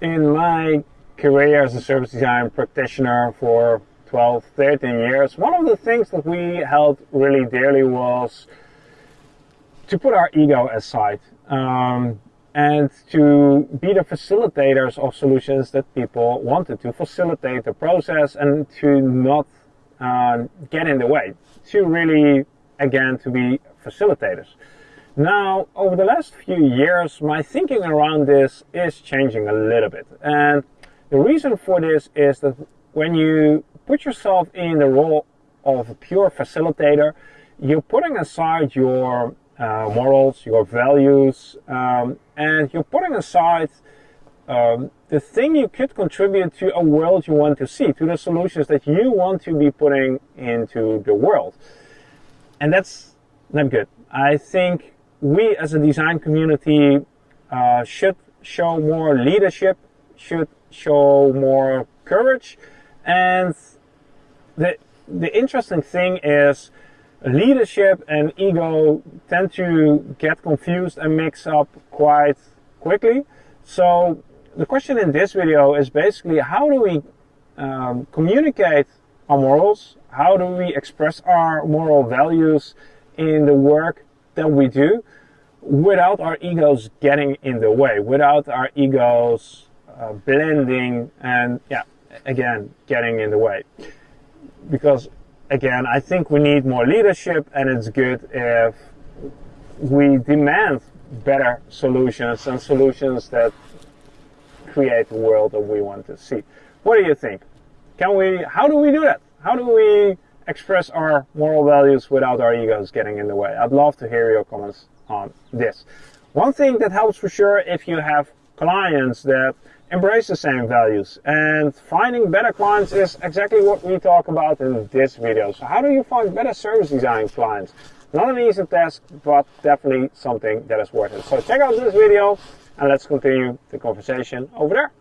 in my career as a service design practitioner for 12, 13 years, one of the things that we held really dearly was to put our ego aside um, and to be the facilitators of solutions that people wanted to facilitate the process and to not uh, get in the way, to really, again, to be facilitators. Now, over the last few years, my thinking around this is changing a little bit. And the reason for this is that when you put yourself in the role of a pure facilitator, you're putting aside your uh, morals, your values, um, and you're putting aside um, the thing you could contribute to a world you want to see, to the solutions that you want to be putting into the world. And that's not good. I think we as a design community uh, should show more leadership, should show more courage. And the, the interesting thing is leadership and ego tend to get confused and mix up quite quickly. So the question in this video is basically how do we um, communicate our morals? How do we express our moral values in the work that we do without our egos getting in the way, without our egos uh, blending and, yeah, again, getting in the way. Because, again, I think we need more leadership and it's good if we demand better solutions and solutions that create the world that we want to see. What do you think? Can we, how do we do that? How do we express our moral values without our egos getting in the way? I'd love to hear your comments on this. One thing that helps for sure if you have clients that embrace the same values and finding better clients is exactly what we talk about in this video. So how do you find better service design clients? Not an easy task, but definitely something that is worth it. So check out this video and let's continue the conversation over there.